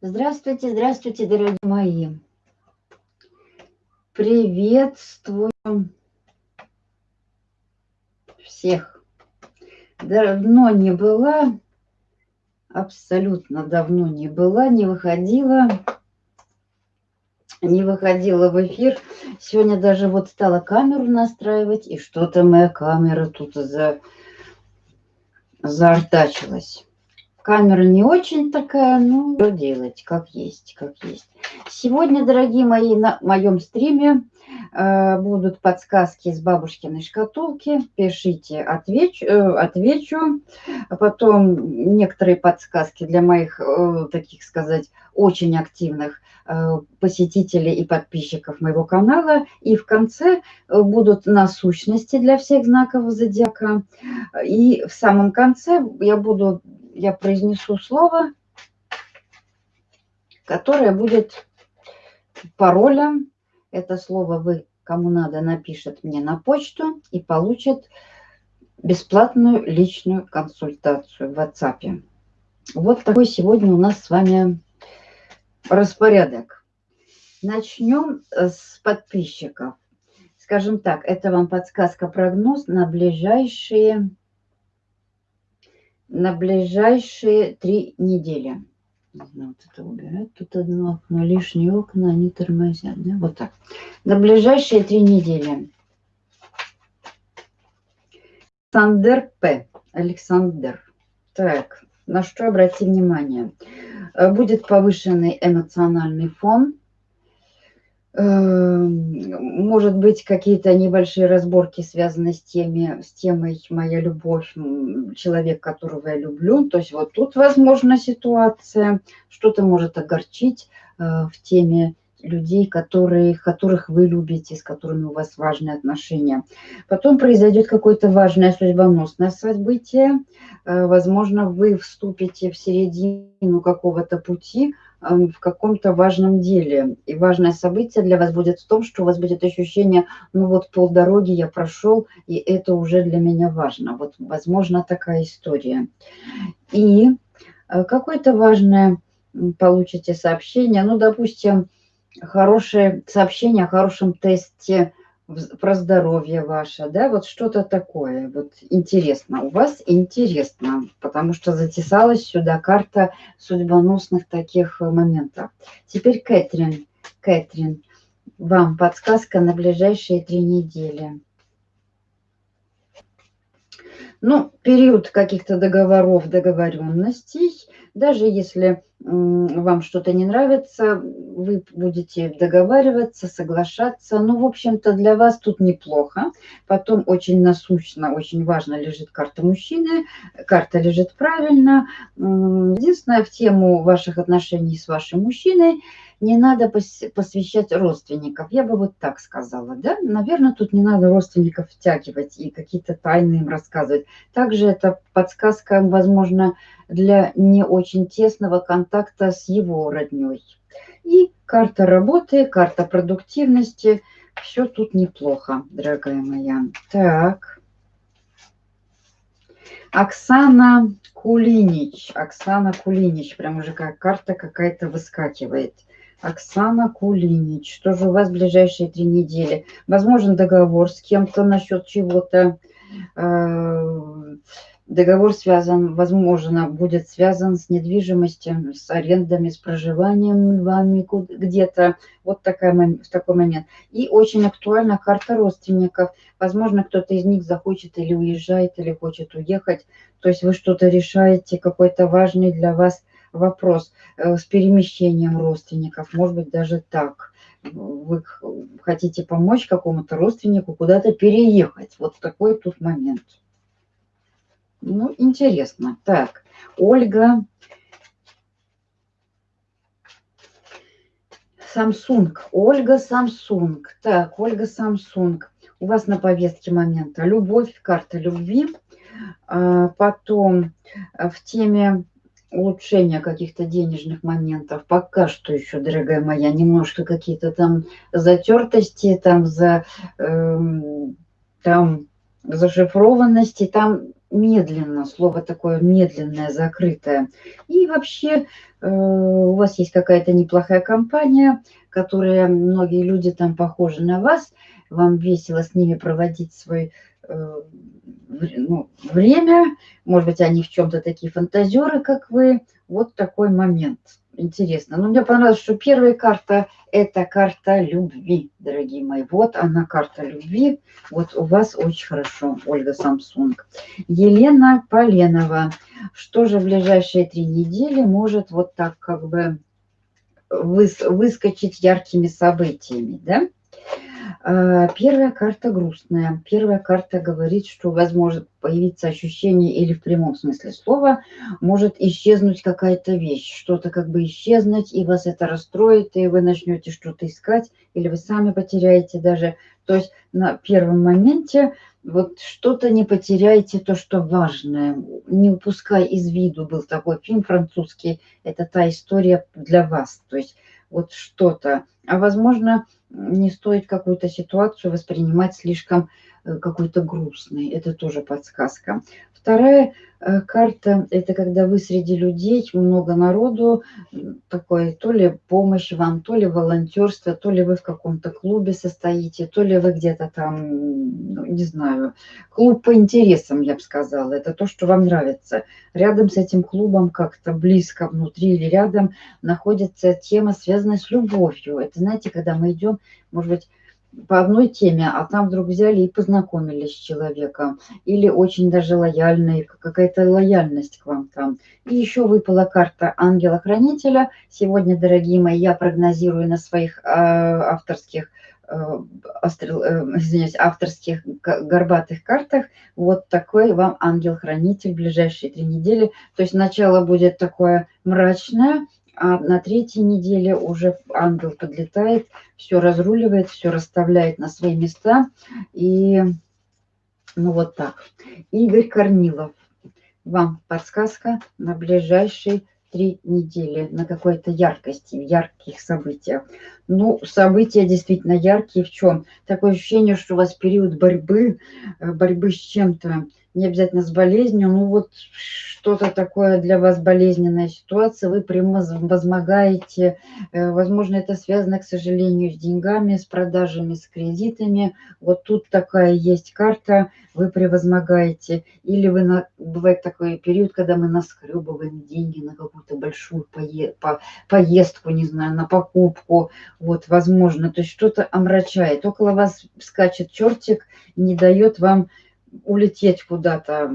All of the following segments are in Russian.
Здравствуйте, здравствуйте, дорогие мои. Приветствую всех. Давно не была, абсолютно давно не была, не выходила, не выходила в эфир. Сегодня даже вот стала камеру настраивать, и что-то моя камера тут за заортачилась. Камера не очень такая, ну, что делать, как есть, как есть. Сегодня, дорогие мои, на моем стриме э, будут подсказки из бабушкиной шкатулки. Пишите, отвечу, э, отвечу. А потом некоторые подсказки для моих, э, таких сказать, очень активных э, посетителей и подписчиков моего канала. И в конце э, будут насущности для всех знаков зодиака. И в самом конце я буду я произнесу слово, которое будет паролем. Это слово вы, кому надо, напишет мне на почту и получит бесплатную личную консультацию в WhatsApp. Вот такой сегодня у нас с вами распорядок. Начнем с подписчиков. Скажем так, это вам подсказка-прогноз на ближайшие на ближайшие три недели. вот это убирать. Тут одно окно, лишние окна, они тормозят. Да? Вот так. На ближайшие три недели. Александр П. Александр. Так, на что обратите внимание? Э, будет повышенный эмоциональный фон может быть, какие-то небольшие разборки связаны с, теми, с темой «Моя любовь», человек, которого я люблю. То есть вот тут возможна ситуация, что-то может огорчить э, в теме людей, которые, которых вы любите, с которыми у вас важные отношения. Потом произойдет какое-то важное судьбоносное событие. Э, возможно, вы вступите в середину какого-то пути, в каком-то важном деле. И важное событие для вас будет в том, что у вас будет ощущение, ну вот полдороги я прошел, и это уже для меня важно. Вот, возможно, такая история. И э, какое-то важное получите сообщение, ну, допустим, хорошее сообщение о хорошем тесте про здоровье ваше, да, вот что-то такое, вот интересно, у вас интересно, потому что затесалась сюда карта судьбоносных таких моментов. Теперь Кэтрин, Кэтрин, вам подсказка на ближайшие три недели. Ну, период каких-то договоров, договоренностей, даже если вам что-то не нравится, вы будете договариваться, соглашаться. Ну, в общем-то, для вас тут неплохо. Потом очень насущно, очень важно лежит карта мужчины. Карта лежит правильно. Единственное, в тему ваших отношений с вашим мужчиной – не надо посвящать родственников. Я бы вот так сказала, да? Наверное, тут не надо родственников втягивать и какие-то тайны им рассказывать. Также это подсказка, возможно, для не очень тесного контакта с его родней. И карта работы, карта продуктивности. Все тут неплохо, дорогая моя. Так. Оксана Кулинич. Оксана Кулинич. Прям уже как карта какая-то выскакивает. Оксана Кулинич. Что же у вас в ближайшие три недели? Возможен договор с кем-то насчет чего-то. Э, договор связан, возможно, будет связан с недвижимостью, с арендами, с проживанием вами где-то. Вот такая, в такой момент. И очень актуальна карта родственников. Возможно, кто-то из них захочет или уезжает, или хочет уехать. То есть вы что-то решаете, какой-то важный для вас вопрос э, с перемещением родственников, может быть, даже так. Вы хотите помочь какому-то родственнику куда-то переехать. Вот такой тут момент. Ну, интересно. Так, Ольга. Самсунг. Ольга Самсунг. Так, Ольга Самсунг. У вас на повестке момента любовь, карта любви. А, потом в теме улучшения каких-то денежных моментов. Пока что еще, дорогая моя, немножко какие-то там затертости, там за э, там зашифрованности, там медленно, слово такое медленное, закрытое. И вообще э, у вас есть какая-то неплохая компания, которая, многие люди там похожи на вас, вам весело с ними проводить свой э, ну, время, может быть, они в чем-то такие фантазеры, как вы, вот такой момент – интересно. Но мне понравилось, что первая карта – это карта любви, дорогие мои. Вот она, карта любви. Вот у вас очень хорошо, Ольга Самсунг. Елена Поленова. Что же в ближайшие три недели может вот так как бы выскочить яркими событиями, да? А, первая карта грустная. Первая карта говорит, что возможно появиться ощущение или в прямом смысле слова может исчезнуть какая-то вещь, что-то как бы исчезнуть, и вас это расстроит, и вы начнете что-то искать, или вы сами потеряете даже. То есть на первом моменте вот что-то не потеряйте, то, что важное. Не упускай из виду, был такой фильм французский, это та история для вас. То есть вот что-то. А возможно, не стоит какую-то ситуацию воспринимать слишком какой-то грустной. Это тоже подсказка. Вторая э, карта – это когда вы среди людей, много народу, такой то ли помощь вам, то ли волонтерство, то ли вы в каком-то клубе состоите, то ли вы где-то там, ну, не знаю, клуб по интересам, я бы сказала. Это то, что вам нравится. Рядом с этим клубом как-то близко внутри или рядом находится тема, связанная с любовью. Это, знаете, когда мы идем, может быть, по одной теме, а там вдруг взяли и познакомились с человеком. Или очень даже лояльный, какая-то лояльность к вам там. И еще выпала карта ангела-хранителя. Сегодня, дорогие мои, я прогнозирую на своих э, авторских э, астрал, э, извиняюсь, авторских горбатых картах вот такой вам ангел-хранитель в ближайшие три недели. То есть начало будет такое мрачное, а на третьей неделе уже ангел подлетает, все разруливает, все расставляет на свои места. И ну вот так. Игорь Корнилов, вам подсказка на ближайшие три недели на какой-то яркости, ярких событиях. Ну, события действительно яркие в чем? Такое ощущение, что у вас период борьбы, э, борьбы с чем-то, не обязательно с болезнью, ну вот что-то такое для вас болезненная ситуация, вы превозмогаете, э, возможно, это связано, к сожалению, с деньгами, с продажами, с кредитами. Вот тут такая есть карта, вы превозмогаете. Или вы, бывает такой период, когда мы наскребываем деньги на какую-то большую пое, по, поездку, не знаю, на покупку, вот, возможно, то есть что-то омрачает. Около вас скачет чертик, не дает вам улететь куда-то.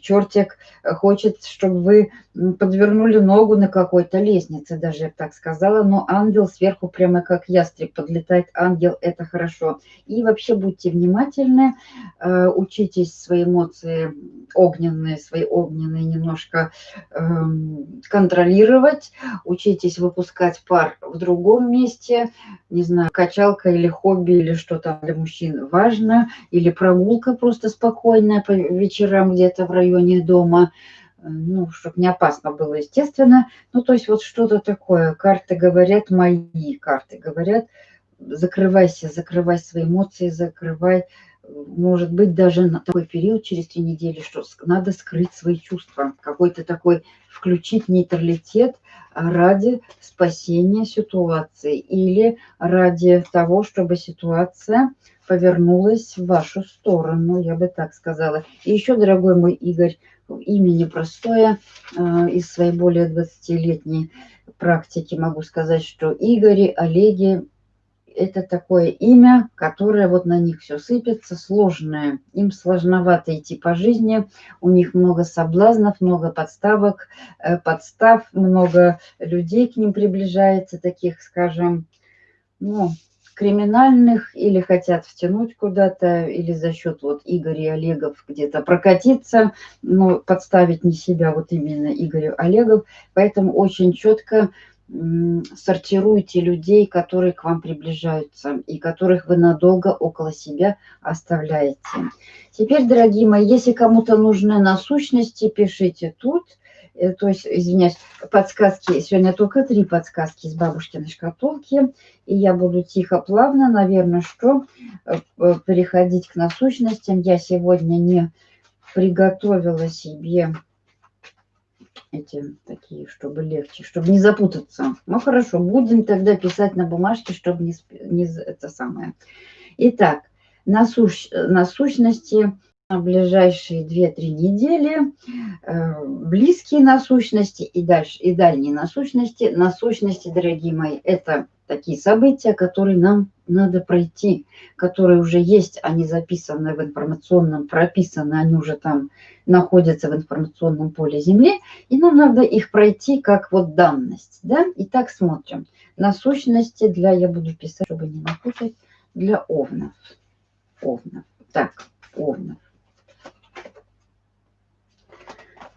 Чертик хочет, чтобы вы подвернули ногу на какой-то лестнице, даже я так сказала. Но ангел сверху прямо как ястреб подлетает. Ангел – это хорошо. И вообще будьте внимательны, э, учитесь свои эмоции огненные, свои огненные немножко эм, контролировать. Учитесь выпускать пар в другом месте. Не знаю, качалка или хобби, или что там для мужчин важно. Или прогулка просто спокойная по вечерам где-то в районе дома, э, ну, чтобы не опасно было, естественно. Ну, то есть вот что-то такое. Карты говорят, мои карты говорят, закрывайся, закрывай свои эмоции, закрывай, может быть, даже на такой период, через три недели, что надо скрыть свои чувства, какой-то такой включить нейтралитет ради спасения ситуации или ради того, чтобы ситуация повернулась в вашу сторону, я бы так сказала. И еще, дорогой мой Игорь, имя непростое, э, из своей более 20-летней практики могу сказать, что Игори, Олеги – это такое имя, которое вот на них все сыпется, сложное. Им сложновато идти по жизни, у них много соблазнов, много подставок, э, подстав, много людей к ним приближается, таких, скажем, ну, криминальных или хотят втянуть куда-то, или за счет вот Игоря Олегов где-то прокатиться, но подставить не себя, вот именно Игорю Олегов. Поэтому очень четко сортируйте людей, которые к вам приближаются и которых вы надолго около себя оставляете. Теперь, дорогие мои, если кому-то нужны насущности, пишите тут – то есть, извиняюсь, подсказки, сегодня только три подсказки из бабушкиной шкатулки, и я буду тихо, плавно, наверное, что, э, переходить к насущностям. Я сегодня не приготовила себе эти такие, чтобы легче, чтобы не запутаться. Ну хорошо, будем тогда писать на бумажке, чтобы не, не это самое. Итак, насущ, насущности на ближайшие 2-3 недели, э, близкие насущности и, дальше, и дальние насущности. Насущности, дорогие мои, это такие события, которые нам надо пройти, которые уже есть, они записаны в информационном, прописаны, они уже там находятся в информационном поле Земли, и нам надо их пройти как вот данность. Да? Итак, смотрим. Насущности для, я буду писать, чтобы не напутать, для овнов. Овнов. Так, овнов.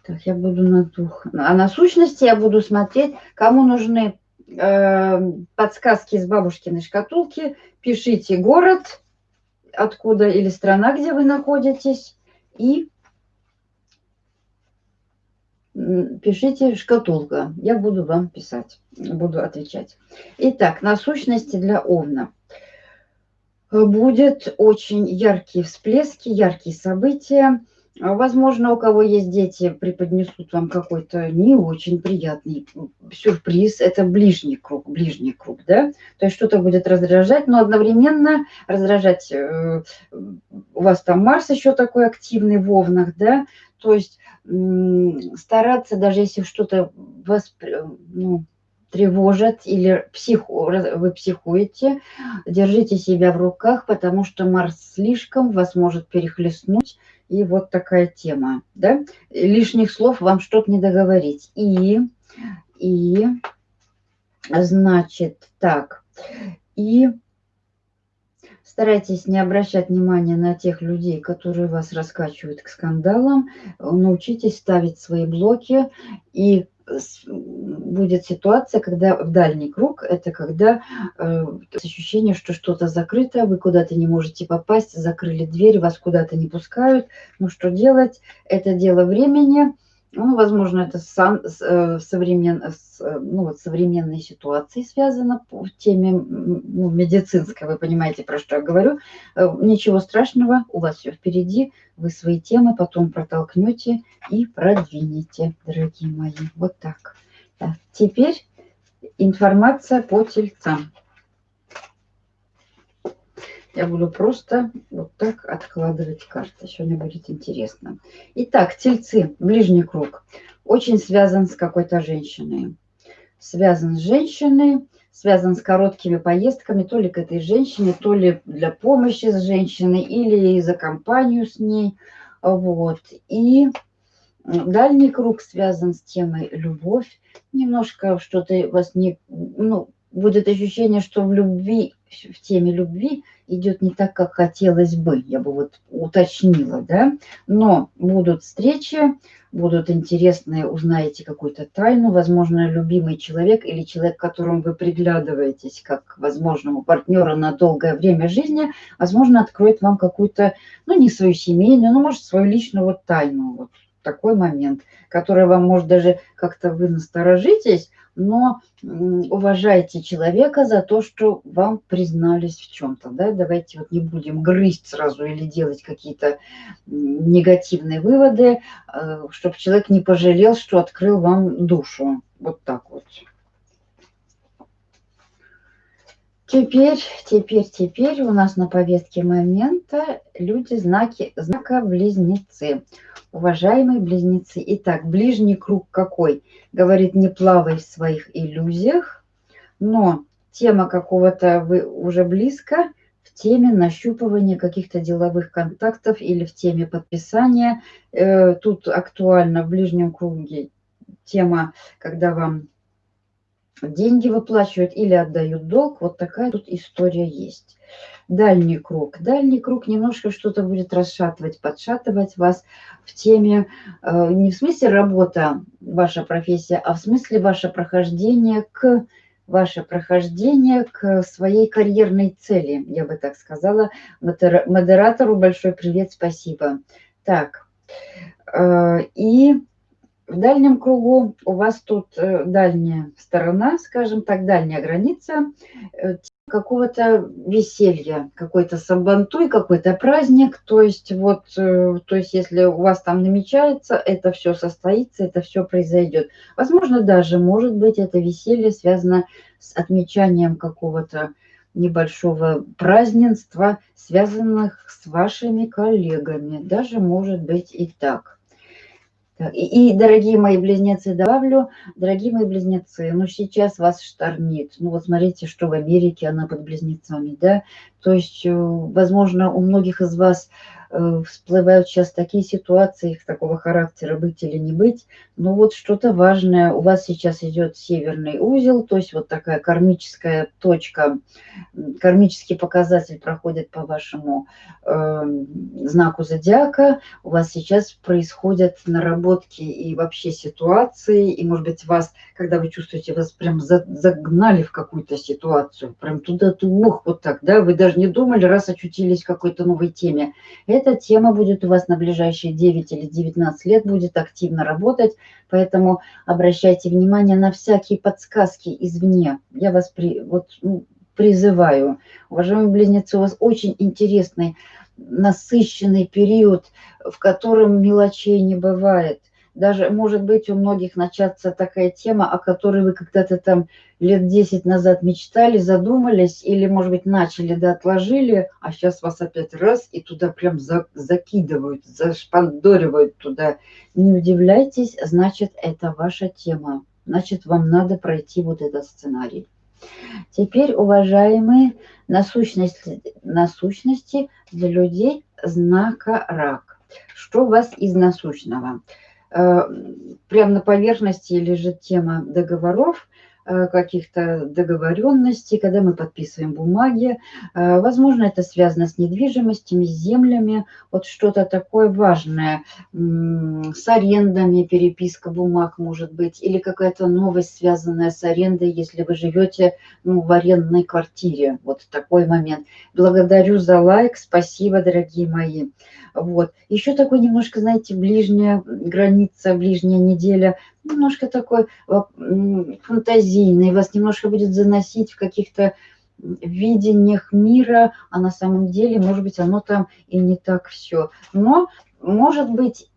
Так, я буду на дух. А на сущности я буду смотреть, кому нужны э, подсказки из бабушкиной шкатулки. Пишите город, откуда или страна, где вы находитесь. И пишите шкатулка. Я буду вам писать, буду отвечать. Итак, на сущности для Овна. Будет очень яркие всплески, яркие события возможно, у кого есть дети, преподнесут вам какой-то не очень приятный сюрприз. Это ближний круг, ближний круг, да? То есть что-то будет раздражать, но одновременно раздражать... Э, у вас там Марс еще такой активный в Овнах, да? То есть стараться, даже если что-то вас ну, тревожит или психу, вы психуете, держите себя в руках, потому что Марс слишком вас может перехлестнуть, и вот такая тема, да? Лишних слов вам что-то не договорить. И, и, значит, так, и старайтесь не обращать внимания на тех людей, которые вас раскачивают к скандалам. Научитесь ставить свои блоки и будет ситуация, когда в дальний круг, это когда э, ощущение, что что-то закрыто, вы куда-то не можете попасть, закрыли дверь, вас куда-то не пускают. Ну что делать? Это дело времени. Ну, возможно, это с, э, современ, с э, ну, вот, современной ситуацией связано в теме ну, медицинской, вы понимаете, про что я говорю. Э, ничего страшного, у вас все впереди, вы свои темы потом протолкнете и продвинете, дорогие мои. Вот так. так. Теперь информация по тельцам. Я буду просто вот так откладывать карты. Сегодня будет интересно. Итак, тельцы, ближний круг. Очень связан с какой-то женщиной. Связан с женщиной, связан с короткими поездками, то ли к этой женщине, то ли для помощи с женщиной, или за компанию с ней. Вот. И дальний круг связан с темой любовь. Немножко что-то вас не... Ну, будет ощущение, что в любви, в теме любви идет не так, как хотелось бы, я бы вот уточнила, да, но будут встречи, будут интересные, узнаете какую-то тайну, возможно, любимый человек или человек, к которому вы приглядываетесь как возможному партнеру на долгое время жизни, возможно, откроет вам какую-то, ну, не свою семейную, но, может, свою личную вот тайну, вот такой момент, который вам, может, даже как-то вы насторожитесь, но уважайте человека за то, что вам признались в чем-то. Да? Давайте вот не будем грызть сразу или делать какие-то негативные выводы, э, чтобы человек не пожалел, что открыл вам душу. Вот так вот. Теперь, теперь, теперь у нас на повестке момента люди знаки, знака близнецы. Уважаемые близнецы. Итак, ближний круг какой? Говорит, не плавай в своих иллюзиях, но тема какого-то вы уже близко в теме нащупывания каких-то деловых контактов или в теме подписания. Э, тут актуально в ближнем круге тема, когда вам деньги выплачивают или отдают долг. Вот такая тут история есть. Дальний круг. Дальний круг немножко что-то будет расшатывать, подшатывать вас в теме, э, не в смысле работа, ваша профессия, а в смысле ваше прохождение к ваше прохождение к своей карьерной цели, я бы так сказала. Модератору большой привет, спасибо. Так, э, и в дальнем кругу у вас тут э, дальняя сторона, скажем так, дальняя граница э, какого-то веселья, какой-то сабантуй, какой-то праздник. То есть вот, э, то есть если у вас там намечается, это все состоится, это все произойдет. Возможно, даже, может быть, это веселье связано с отмечанием какого-то небольшого празднества, связанных с вашими коллегами. Даже может быть и так. И, и, дорогие мои близнецы, добавлю, дорогие мои близнецы, ну сейчас вас штормит. Ну вот смотрите, что в Америке она под близнецами, да. То есть, э, возможно, у многих из вас всплывают сейчас такие ситуации их такого характера, быть или не быть. Но вот что-то важное. У вас сейчас идет северный узел, то есть вот такая кармическая точка, кармический показатель проходит по вашему э, знаку зодиака. У вас сейчас происходят наработки и вообще ситуации, и, может быть, вас, когда вы чувствуете, вас прям загнали в какую-то ситуацию, прям туда-туда, вот так, да, вы даже не думали, раз очутились в какой-то новой теме эта тема будет у вас на ближайшие 9 или 19 лет, будет активно работать, поэтому обращайте внимание на всякие подсказки извне. Я вас при, вот, ну, призываю. Уважаемые близнецы, у вас очень интересный, насыщенный период, в котором мелочей не бывает даже, может быть, у многих начаться такая тема, о которой вы когда-то там лет 10 назад мечтали, задумались, или, может быть, начали, да, отложили, а сейчас вас опять раз и туда прям за, закидывают, зашпандоривают туда. Не удивляйтесь, значит, это ваша тема. Значит, вам надо пройти вот этот сценарий. Теперь, уважаемые, насущности, насущности для людей знака рак. Что у вас из насущного? Э, прямо на поверхности лежит тема договоров, каких-то договоренностей, когда мы подписываем бумаги. Э, возможно, это связано с недвижимостями, с землями, вот что-то такое важное, с арендами, переписка бумаг может быть, или какая-то новость, связанная с арендой, если вы живете ну, в арендной квартире. Вот такой момент. Благодарю за лайк, спасибо, дорогие мои. Вот. Еще такой немножко, знаете, ближняя граница, ближняя неделя, немножко такой фантазийный, вас немножко будет заносить в каких-то видениях мира, а на самом деле, может быть, оно там и не так все. Но может быть,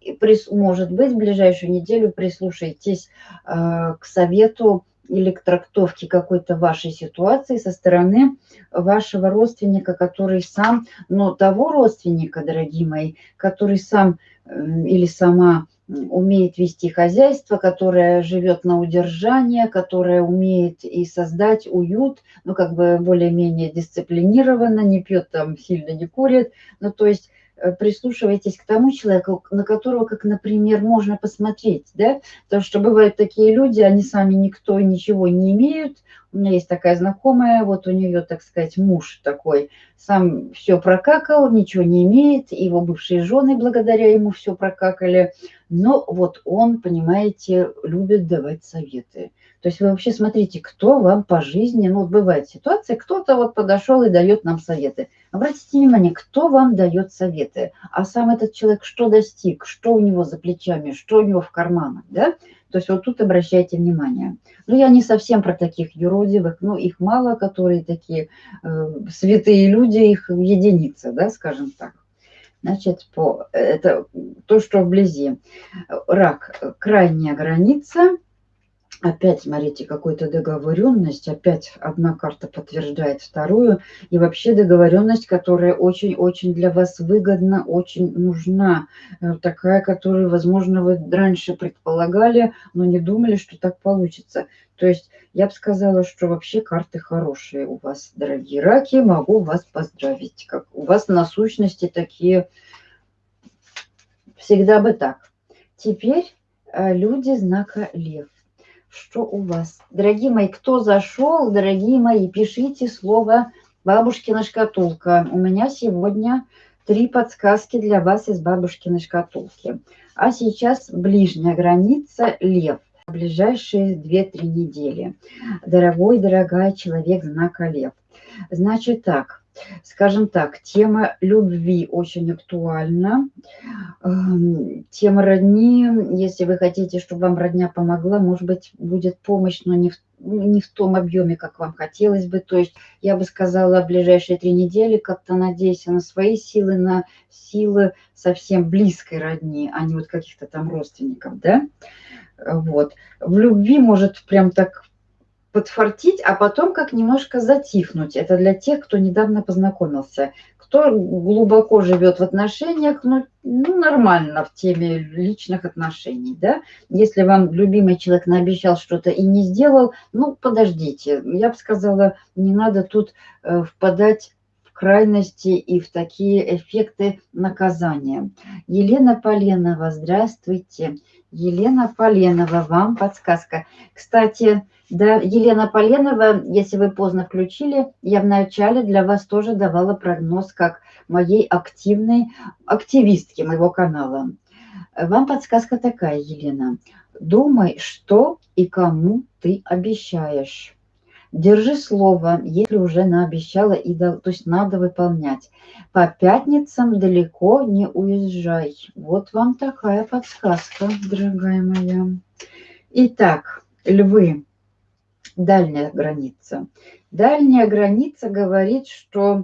может быть, в ближайшую неделю прислушайтесь э, к совету или к трактовке какой-то вашей ситуации со стороны вашего родственника, который сам, но того родственника, дорогие мои, который сам или сама умеет вести хозяйство, которая живет на удержание, которая умеет и создать уют, ну, как бы более-менее дисциплинированно, не пьет там, сильно не курит, ну, то есть Э, прислушивайтесь к тому человеку, на которого, как, например, можно посмотреть, да, потому что бывают такие люди, они сами никто ничего не имеют. У меня есть такая знакомая, вот у нее, так сказать, муж такой, сам все прокакал, ничего не имеет, его бывшие жены благодаря ему все прокакали, но вот он, понимаете, любит давать советы. То есть вы вообще смотрите, кто вам по жизни, ну бывает ситуация, кто-то вот подошел и дает нам советы. Обратите внимание, кто вам дает советы, а сам этот человек что достиг, что у него за плечами, что у него в карманах, да? То есть вот тут обращайте внимание. Ну, я не совсем про таких юродивых, ну, их мало, которые такие э, святые люди, их единицы, да, скажем так. Значит, по, это то, что вблизи. Рак – крайняя граница – Опять, смотрите, какая-то договоренность, опять одна карта подтверждает вторую. И вообще договоренность, которая очень-очень для вас выгодна, очень нужна. Э, такая, которую, возможно, вы раньше предполагали, но не думали, что так получится. То есть я бы сказала, что вообще карты хорошие у вас, дорогие раки. Могу вас поздравить. Как у вас насущности такие всегда бы так. Теперь э, люди знака лев что у вас. Дорогие мои, кто зашел, дорогие мои, пишите слово «бабушкина шкатулка». У меня сегодня три подсказки для вас из бабушкиной шкатулки. А сейчас ближняя граница – лев. Ближайшие 2-3 недели. Дорогой, дорогая человек знака лев. Значит так, Скажем так, тема любви очень актуальна. Эм, тема родни, если вы хотите, чтобы вам родня помогла, может быть, будет помощь, но не в, не в том объеме, как вам хотелось бы. То есть я бы сказала, в ближайшие три недели как-то надейся на свои силы, на силы совсем близкой родни, а не вот каких-то там родственников, да? Вот. В любви может прям так подфартить, а потом как немножко затихнуть. Это для тех, кто недавно познакомился. Кто глубоко живет в отношениях, ну, ну нормально в теме личных отношений, да. Если вам любимый человек наобещал что-то и не сделал, ну, подождите. Я бы сказала, не надо тут э, впадать в крайности и в такие эффекты наказания. Елена Поленова, здравствуйте. Елена Поленова, вам подсказка. Кстати, да, Елена Поленова, если вы поздно включили, я в начале для вас тоже давала прогноз как моей активной активистки моего канала. Вам подсказка такая, Елена. Думай, что и кому ты обещаешь. Держи слово, если уже наобещала, и то есть надо выполнять. По пятницам далеко не уезжай. Вот вам такая подсказка, дорогая моя. Итак, львы дальняя граница. Дальняя граница говорит, что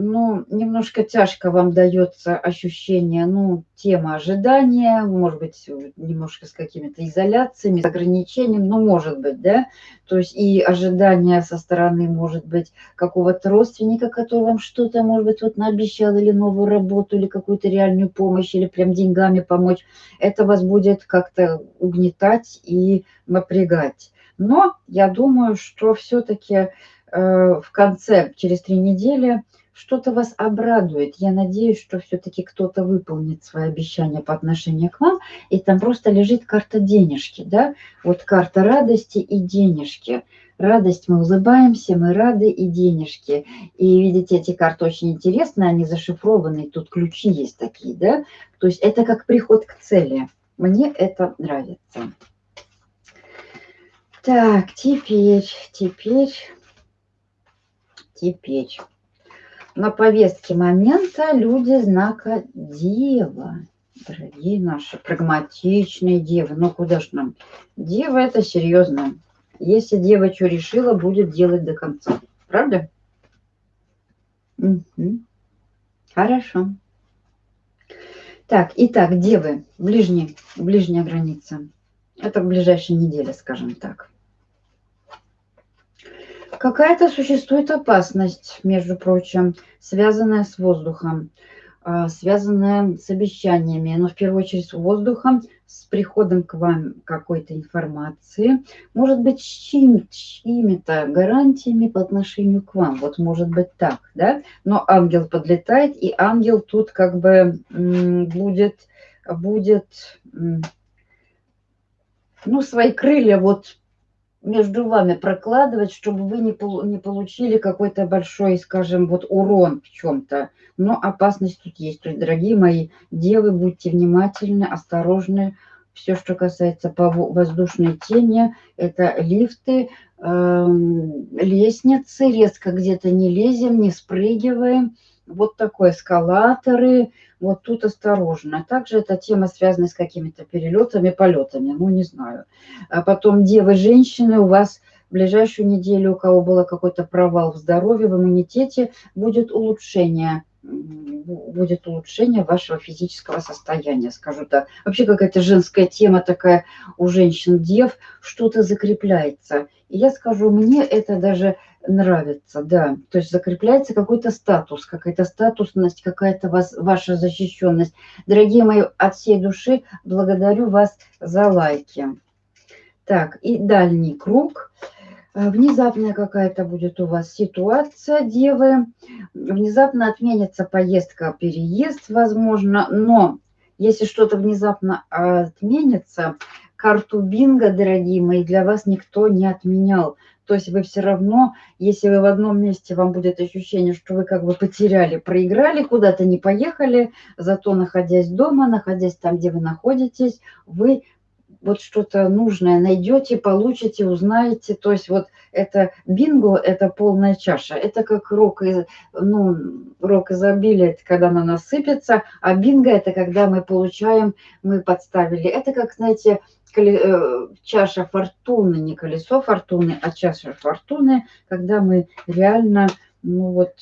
ну, немножко тяжко вам дается ощущение, ну, тема ожидания, может быть, немножко с какими-то изоляциями, с ограничением, ну, может быть, да, то есть и ожидание со стороны, может быть, какого-то родственника, который вам что-то, может быть, вот наобещал, или новую работу, или какую-то реальную помощь, или прям деньгами помочь, это вас будет как-то угнетать и напрягать. Но я думаю, что все-таки э, в конце, через три недели, что-то вас обрадует. Я надеюсь, что все-таки кто-то выполнит свои обещания по отношению к вам, и там просто лежит карта денежки, да, вот карта радости и денежки. Радость, мы улыбаемся, мы рады и денежки. И видите, эти карты очень интересные, они зашифрованы, тут ключи есть такие, да, то есть это как приход к цели. Мне это нравится. Так, теперь, теперь, теперь. На повестке момента люди знака Дева. Дорогие наши, прагматичные девы. Ну, куда ж нам? Дева – это серьезно. Если дева что решила, будет делать до конца. Правда? Угу. Хорошо. Так, итак, девы, ближний, ближняя граница. Это в ближайшие недели, скажем так. Какая-то существует опасность, между прочим, связанная с воздухом, а, связанная с обещаниями, но в первую очередь с воздухом, с приходом к вам какой-то информации, может быть, с чьими-то гарантиями по отношению к вам. Вот может быть так, да? Но ангел подлетает, и ангел тут как бы будет, будет ну, свои крылья вот между вами прокладывать, чтобы вы не, не получили какой-то большой, скажем, вот урон в чем-то. Но опасность тут есть. То есть, дорогие мои девы, будьте внимательны, осторожны. Все, что касается воздушной тени, это лифты, э, лестницы, резко где-то не лезем, не спрыгиваем. Вот такой эскалаторы, вот тут осторожно. Также эта тема связана с какими-то перелетами, полетами, ну не знаю. А потом девы, женщины, у вас в ближайшую неделю, у кого был какой-то провал в здоровье, в иммунитете, будет улучшение будет улучшение вашего физического состояния, скажу так. Вообще какая-то женская тема такая у женщин-дев, что-то закрепляется. И я скажу, мне это даже нравится, да. То есть закрепляется какой-то статус, какая-то статусность, какая-то ваша защищенность. Дорогие мои, от всей души благодарю вас за лайки. Так, и дальний круг. Э, внезапная какая-то будет у вас ситуация, девы. Внезапно отменится поездка, переезд, возможно. Но если что-то внезапно отменится, карту бинго, дорогие мои, для вас никто не отменял. То есть вы все равно, если вы в одном месте, вам будет ощущение, что вы как бы потеряли, проиграли, куда-то не поехали, зато находясь дома, находясь там, где вы находитесь, вы вот что-то нужное найдете, получите, узнаете. То есть вот это бинго, это полная чаша. Это как рок, из, ну, рок изобилия, это когда она насыпется, а бинго это когда мы получаем, мы подставили. Это как, знаете, э, чаша фортуны, не колесо фортуны, а чаша фортуны, когда мы реально, ну вот,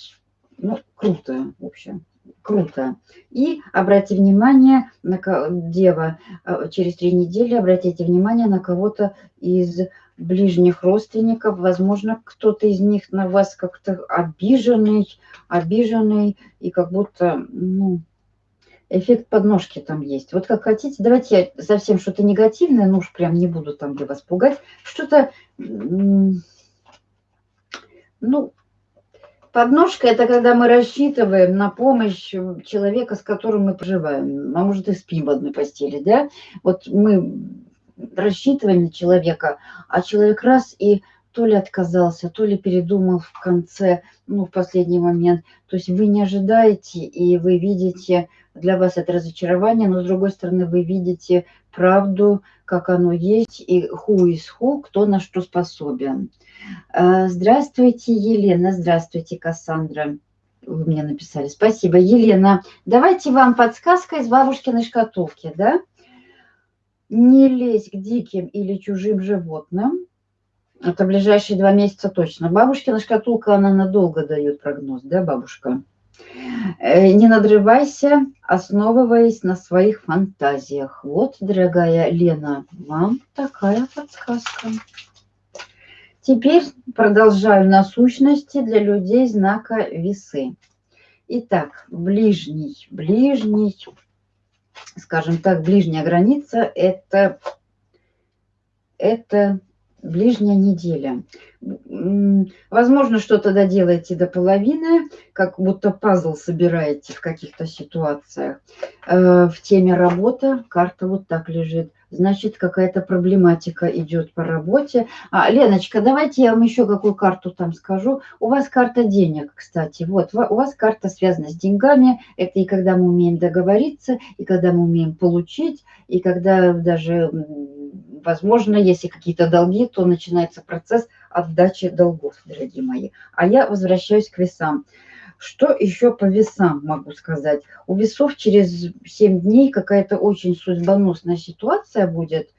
ну, круто, в общем круто. И обратите внимание, на дева, э, через три недели обратите внимание на кого-то из ближних родственников. Возможно, кто-то из них на вас как-то обиженный, обиженный, и как будто, ну, эффект подножки там есть. Вот как хотите, давайте я совсем что-то негативное, ну уж прям не буду там для вас пугать, что-то, ну, Подножка – это когда мы рассчитываем на помощь человека, с которым мы проживаем, а может и спим в одной постели, да? Вот мы рассчитываем на человека, а человек раз и то ли отказался, то ли передумал в конце, ну, в последний момент. То есть вы не ожидаете, и вы видите, для вас это разочарование, но с другой стороны вы видите правду, как оно есть, и who is who, кто на что способен. А, здравствуйте, Елена. Здравствуйте, Кассандра. Вы мне написали. Спасибо. Елена, давайте вам подсказка из бабушкиной шкатулки, да? Не лезь к диким или чужим животным. Это ближайшие два месяца точно. Бабушкина шкатулка, она надолго дает прогноз, да, бабушка? Э, не надрывайся, основываясь на своих фантазиях. Вот, дорогая Лена, вам такая подсказка. Теперь продолжаю насущности для людей знака весы. Итак, ближний, ближний, скажем так, ближняя граница – это, это ближняя неделя. Возможно, что-то доделаете до половины, как будто пазл собираете в каких-то ситуациях. Э, в теме работа карта вот так лежит значит, какая-то проблематика идет по работе. А, Леночка, давайте я вам еще какую карту там скажу. У вас карта денег, кстати. Вот, у вас карта связана с деньгами. Это и когда мы умеем договориться, и когда мы умеем получить, и когда даже, возможно, если какие-то долги, то начинается процесс отдачи долгов, дорогие мои. А я возвращаюсь к весам. Что еще по весам могу сказать? У весов через 7 дней какая-то очень судьбоносная ситуация будет.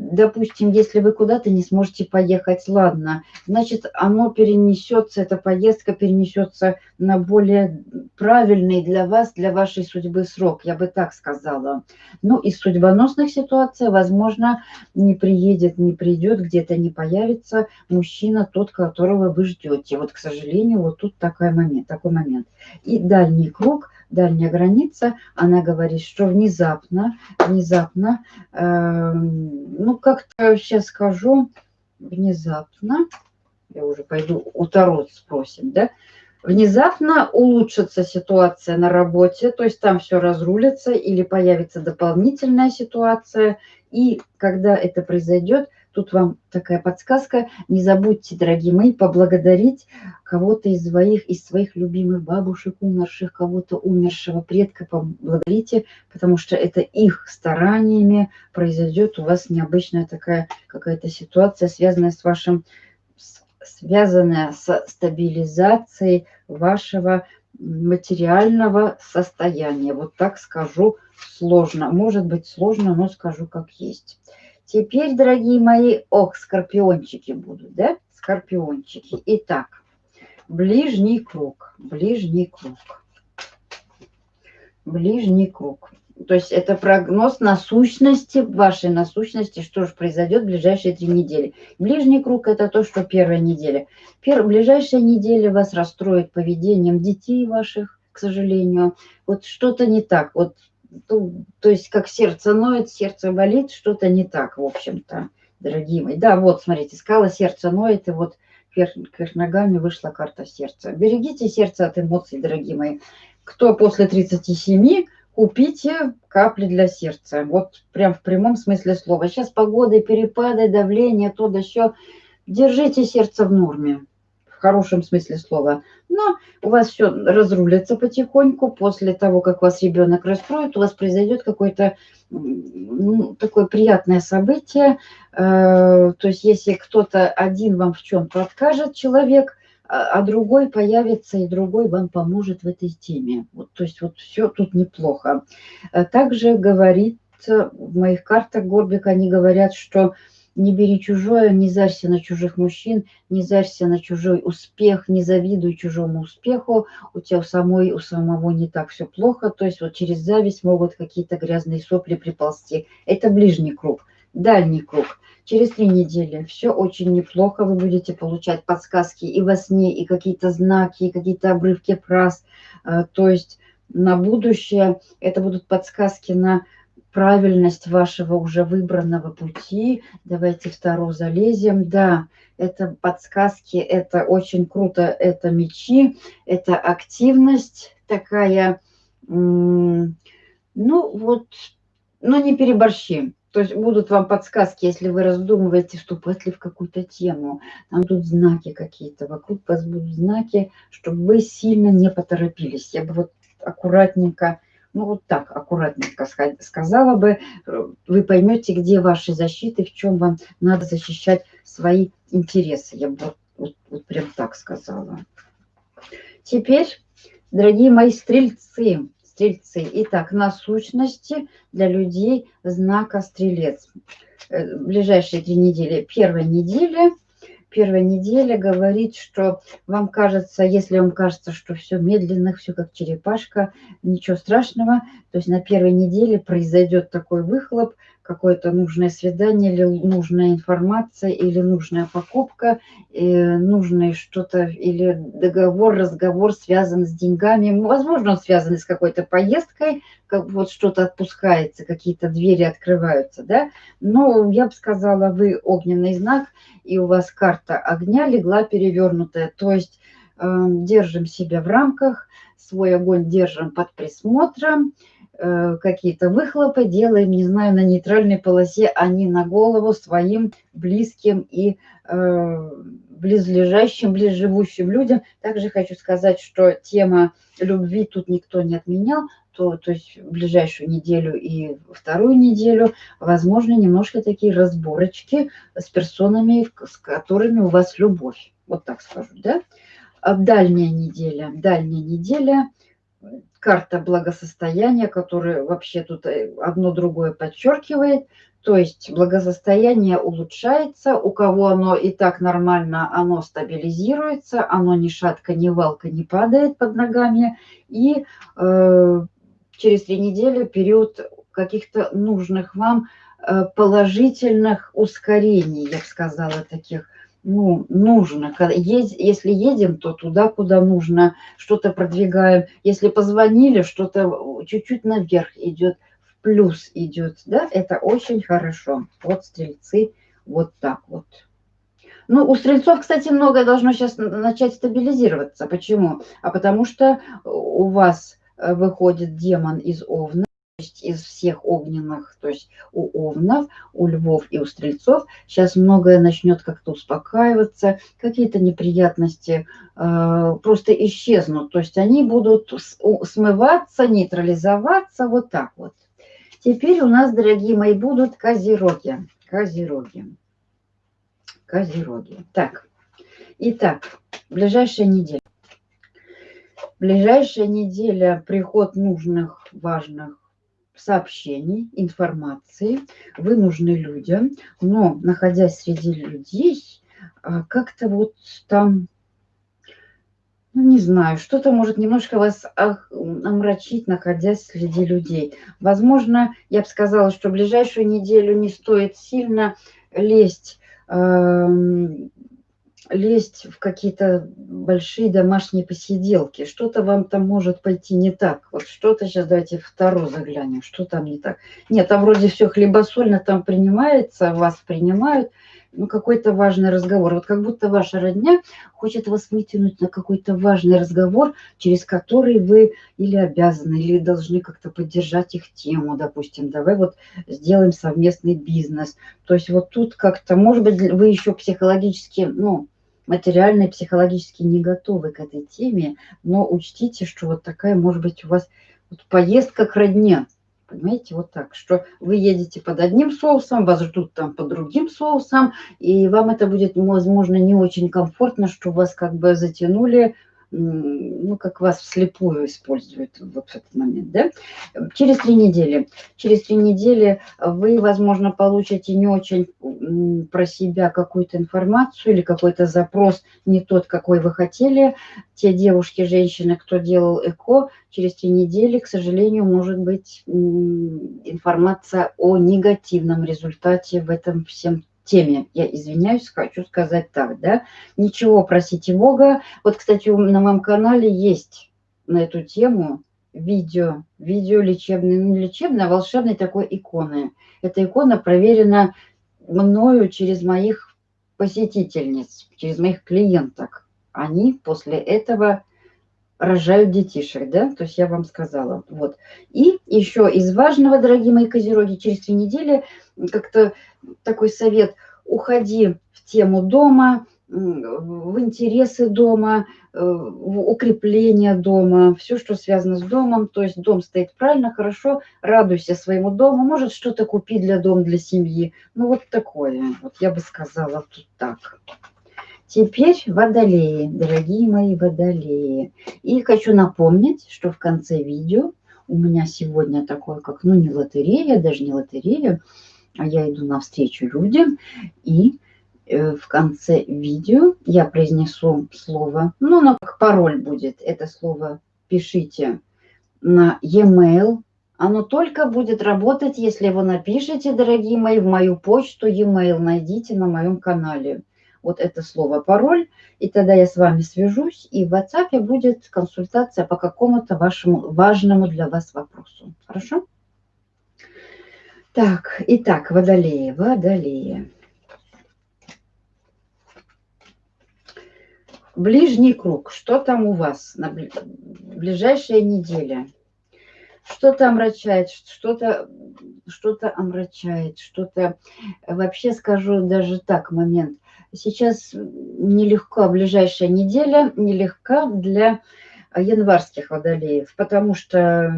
Допустим, если вы куда-то не сможете поехать, ладно, значит, оно перенесется, эта поездка перенесется на более правильный для вас, для вашей судьбы срок, я бы так сказала. Ну, из судьбоносных ситуаций, возможно, не приедет, не придет, где-то не появится мужчина, тот, которого вы ждете. Вот, к сожалению, вот тут такой момент. Такой момент. И дальний круг – дальняя граница, она говорит, что внезапно, внезапно, э, ну как-то сейчас скажу, внезапно, я уже пойду у Таро спросим, да, внезапно улучшится ситуация на работе, то есть там все разрулится или появится дополнительная ситуация, и когда это произойдет, Тут вам такая подсказка. Не забудьте, дорогие мои, поблагодарить кого-то из своих, из своих любимых бабушек умерших, кого-то умершего предка. Поблагодарите, потому что это их стараниями произойдет у вас необычная такая какая-то ситуация, связанная с вашим связанная с стабилизацией вашего материального состояния. Вот так скажу сложно. Может быть сложно, но скажу как есть. Теперь, дорогие мои, ох, скорпиончики будут, да? Скорпиончики. Итак, ближний круг, ближний круг, ближний круг. То есть это прогноз насущности, вашей насущности, что же произойдет в ближайшие три недели. Ближний круг – это то, что первая неделя. Пер, ближайшая неделя вас расстроит поведением детей ваших, к сожалению. Вот что-то не так. Вот то, то есть как сердце ноет, сердце болит, что-то не так, в общем-то, дорогие мои. Да, вот, смотрите, скала сердце ноет, и вот вверх, вверх ногами вышла карта сердца. Берегите сердце от эмоций, дорогие мои. Кто после 37, купите капли для сердца. Вот прям в прямом смысле слова. Сейчас погода, перепады, давление, то да еще. Держите сердце в норме. Хорошем смысле слова. Но у вас все разрулится потихоньку. После того, как вас ребенок раскроет, у вас произойдет какое-то ну, такое приятное событие. Э, то есть если кто-то один вам в чем-то откажет, человек, а, а другой появится, и другой вам поможет в этой теме. Вот, то есть вот все тут неплохо. Э, также говорится в моих картах Горбик, они говорят, что не бери чужое, не зарься на чужих мужчин, не зарься на чужой успех, не завидуй чужому успеху, у тебя у самой, у самого не так все плохо, то есть вот через зависть могут какие-то грязные сопли приползти. Это ближний круг, дальний круг. Через три недели все очень неплохо, вы будете получать подсказки и во сне, и какие-то знаки, и какие-то обрывки фраз, э, то есть на будущее это будут подсказки на правильность вашего уже выбранного пути. Давайте вторую залезем. Да, это подсказки, это очень круто, это мечи, это активность такая, ну вот, ну не переборщи. То есть будут вам подсказки, если вы раздумываете, вступать ли в какую-то тему. Там тут знаки какие-то, вокруг вас будут знаки, чтобы вы сильно не поторопились. Я бы вот аккуратненько ну вот так аккуратненько сказала бы, э, вы поймете, где ваши защиты, в чем вам надо защищать свои интересы. Я бы вот, вот, прям так сказала. Теперь, дорогие мои стрельцы, стрельцы, итак, насущности для людей знака стрелец. Э, ближайшие три недели. Первая неделя – первая неделя говорит, что вам кажется, если вам кажется, что все медленно, все как черепашка, ничего страшного, то есть на первой неделе произойдет такой выхлоп, какое-то нужное свидание или нужная информация или нужная покупка, э, нужное что-то или договор, разговор связан с деньгами. Возможно, он связан с какой-то поездкой, как вот что-то отпускается, какие-то двери открываются, да. Но я бы сказала, вы огненный знак, и у вас карта огня легла перевернутая. То есть э, держим себя в рамках, свой огонь держим под присмотром, какие-то выхлопы делаем, не знаю, на нейтральной полосе, а не на голову своим близким и э, близлежащим, близживущим людям. Также хочу сказать, что тема любви тут никто не отменял, то, то есть в ближайшую неделю и вторую неделю, возможно, немножко такие разборочки с персонами, с которыми у вас любовь. Вот так скажу, да? А дальняя неделя, дальняя неделя – карта благосостояния, которая вообще тут э, одно другое подчеркивает. То есть благосостояние улучшается, у кого оно и так нормально, оно стабилизируется, оно ни шатка, ни валка не падает под ногами. И э, через три недели период каких-то нужных вам э, положительных ускорений, я бы сказала, таких ну, нужно. Если едем, то туда, куда нужно, что-то продвигаем. Если позвонили, что-то чуть-чуть наверх идет, в плюс идет, да, это очень хорошо. Вот стрельцы вот так вот. Ну, у стрельцов, кстати, многое должно сейчас начать стабилизироваться. Почему? А потому что у вас э, выходит демон из Овна, есть из всех огненных, то есть у овнов, у львов и у стрельцов, сейчас многое начнет как-то успокаиваться, какие-то неприятности э, просто исчезнут, то есть они будут смываться, нейтрализоваться, вот так вот. Теперь у нас, дорогие мои, будут козероги. Козероги. Козероги. Так, итак, ближайшая неделя. Ближайшая неделя приход нужных, важных сообщений, информации, вы нужны людям, но находясь среди людей, а, как-то вот там, ну не знаю, что-то может немножко вас омрачить, находясь среди людей. Возможно, я бы сказала, что ближайшую неделю не стоит сильно лезть лезть в какие-то большие домашние посиделки. Что-то вам там может пойти не так. Вот что-то сейчас давайте вторую заглянем, что там не так. Нет, там вроде все хлебосольно там принимается, вас принимают, ну какой-то важный разговор. Вот как будто ваша родня хочет вас вытянуть на какой-то важный разговор, через который вы или обязаны, или должны как-то поддержать их тему, допустим, давай вот сделаем совместный бизнес. То есть вот тут как-то, может быть, вы еще психологически, ну, материально и психологически не готовы к этой теме, но учтите, что вот такая может быть у вас вот поездка к родне, Понимаете, вот так, что вы едете под одним соусом, вас ждут там под другим соусом, и вам это будет, возможно, не очень комфортно, что вас как бы затянули ну, как вас вслепую используют вот в этот момент, да? Через три недели. Через три недели вы, возможно, получите не очень про себя какую-то информацию или какой-то запрос не тот, какой вы хотели. Те девушки, женщины, кто делал ЭКО, через три недели, к сожалению, может быть информация о негативном результате в этом всем теме, я извиняюсь, хочу сказать так, да, ничего, просите Бога. Вот, кстати, на моем канале есть на эту тему видео, видео лечебное, ну, лечебное, а волшебной такой иконы. Эта икона проверена мною через моих посетительниц, через моих клиенток. Они после этого рожают детишек, да, то есть я вам сказала, вот. И еще из важного, дорогие мои козероги, через три недели как-то такой совет, уходи в тему дома, в интересы дома, э, в укрепление дома, все, что связано с домом, то есть дом стоит правильно, хорошо, радуйся своему дому, может что-то купить для дома, для семьи, ну вот такое, вот я бы сказала тут так. Теперь водолеи, дорогие мои водолеи. И хочу напомнить, что в конце видео у меня сегодня такое, как, ну, не лотерея, даже не лотерея, а я иду навстречу людям, и э, в конце видео я произнесу слово, ну, но как пароль будет, это слово пишите на e-mail, оно только будет работать, если вы напишите, дорогие мои, в мою почту e-mail найдите на моем канале вот это слово пароль, и тогда я с вами свяжусь, и в WhatsApp будет консультация по какому-то вашему важному для вас вопросу. Хорошо? Так, итак, водолеи, водолеи. Ближний круг. Что там у вас на ближайшая неделя? Что-то омрачает, что-то что-то омрачает, что-то... Вообще скажу даже так, момент – Сейчас нелегко, ближайшая неделя нелегка для январских водолеев, потому что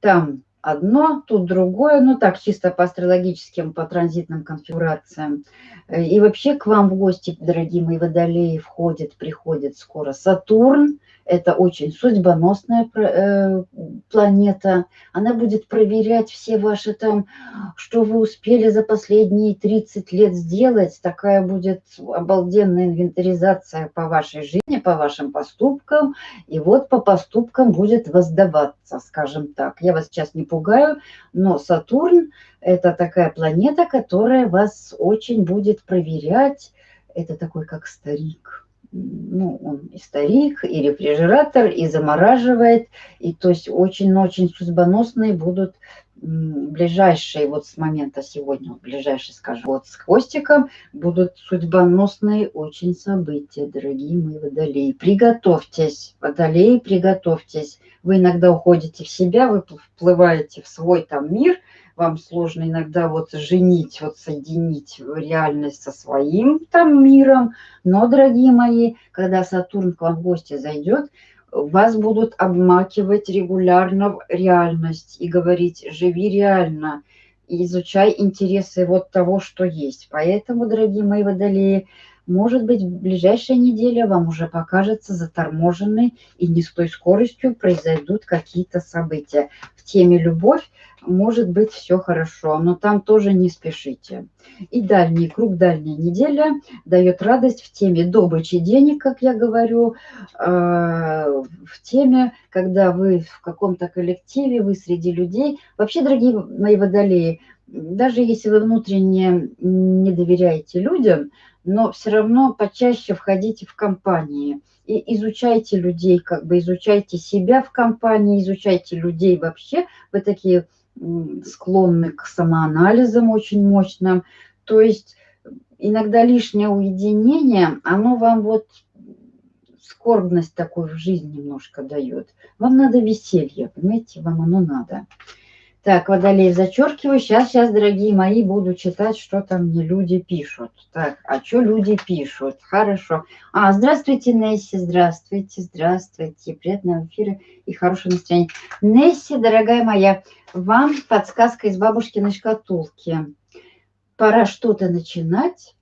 там одно, тут другое, ну так, чисто по астрологическим, по транзитным конфигурациям. И вообще к вам в гости, дорогие мои водолеи, входит, приходит скоро Сатурн, это очень судьбоносная э, планета. Она будет проверять все ваши там, что вы успели за последние 30 лет сделать. Такая будет обалденная инвентаризация по вашей жизни, по вашим поступкам. И вот по поступкам будет воздаваться, скажем так. Я вас сейчас не пугаю, но Сатурн – это такая планета, которая вас очень будет проверять. Это такой как старик ну, он и старик, и рефрижератор, и замораживает, и то есть очень-очень судьбоносные будут ближайшие, вот с момента сегодня, ближайшие, скажем, вот с хвостиком, будут судьбоносные очень события, дорогие мои водолеи. Приготовьтесь, водолеи, приготовьтесь. Вы иногда уходите в себя, вы вплываете в свой там мир – вам сложно иногда вот женить, вот соединить реальность со своим там миром. Но, дорогие мои, когда Сатурн к вам в гости зайдет, вас будут обмакивать регулярно в реальность и говорить «живи реально», изучай интересы вот того, что есть. Поэтому, дорогие мои водолеи, может быть, в ближайшая неделя вам уже покажется заторможенной и не с той скоростью произойдут какие-то события. В теме «Любовь» может быть все хорошо, но там тоже не спешите. И дальний круг, дальняя неделя дает радость в теме добычи денег, как я говорю, а, в теме, когда вы в каком-то коллективе, вы среди людей. Вообще, дорогие мои водолеи, даже если вы внутренне не доверяете людям, но все равно почаще входите в компании и изучайте людей, как бы изучайте себя в компании, изучайте людей вообще. Вы такие склонны к самоанализам очень мощным. То есть иногда лишнее уединение, оно вам вот скорбность такую в жизнь немножко дает. Вам надо веселье, понимаете, вам оно надо. Так, водолей зачеркиваю. Сейчас, сейчас, дорогие мои, буду читать, что там мне люди пишут. Так, а что люди пишут? Хорошо. А, здравствуйте, Несси, здравствуйте, здравствуйте. Приятного эфира и хорошего настроения. Несси, дорогая моя, вам подсказка из бабушкиной шкатулки. Пора что-то начинать.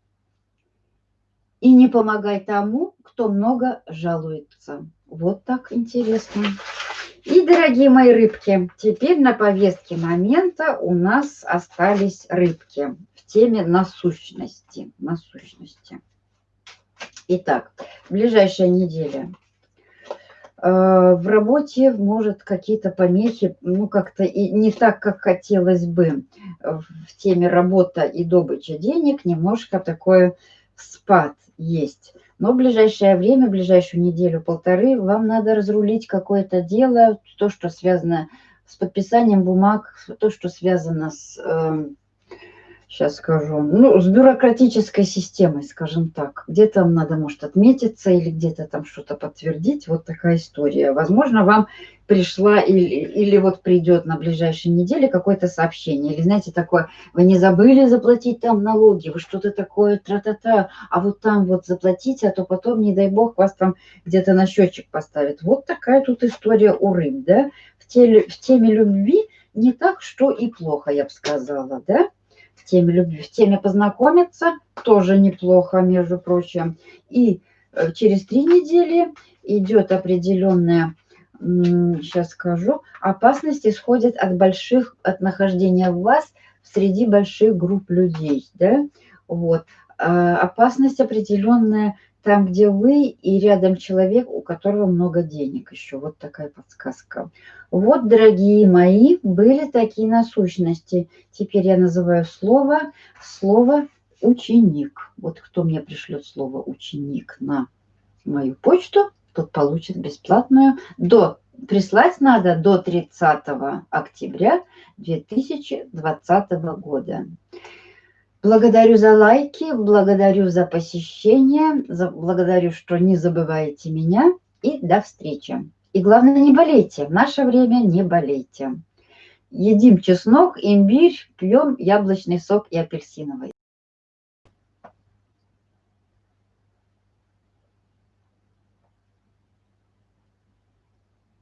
И не помогай тому, кто много жалуется. Вот так интересно. И, дорогие мои рыбки, теперь на повестке момента у нас остались рыбки в теме насущности. насущности. Итак, ближайшая неделя. Э, в работе может какие-то помехи, ну как-то и не так, как хотелось бы в теме работа и добыча денег, немножко такой спад есть. Но в ближайшее время, в ближайшую неделю-полторы, вам надо разрулить какое-то дело, то, что связано с подписанием бумаг, то, что связано с э, сейчас скажу, ну, с бюрократической системой, скажем так. Где-то надо, может, отметиться или где-то там что-то подтвердить. Вот такая история. Возможно, вам пришла или, или вот придет на ближайшей неделе какое-то сообщение. Или, знаете, такое, вы не забыли заплатить там налоги, вы что-то такое, тра-та-та, а вот там вот заплатите, а то потом, не дай бог, вас там где-то на счетчик поставят. Вот такая тут история у рыб, да. В, теле, в теме любви не так, что и плохо, я бы сказала, да теме любви, в теме познакомиться, тоже неплохо, между прочим. И э, через три недели идет определенная, сейчас скажу, опасность исходит от больших, от нахождения вас среди больших групп людей, да, вот. А опасность определенная там, где вы и рядом человек, у которого много денег еще. Вот такая подсказка. Вот, дорогие мои, были такие насущности. Теперь я называю слово, слово ученик. Вот кто мне пришлет слово ученик на мою почту, тот получит бесплатную до прислать надо до 30 октября 2020 года. Благодарю за лайки, благодарю за посещение, за, благодарю, что не забываете меня. И до встречи. И главное, не болейте. В наше время не болейте. Едим чеснок, имбирь, пьем яблочный сок и апельсиновый.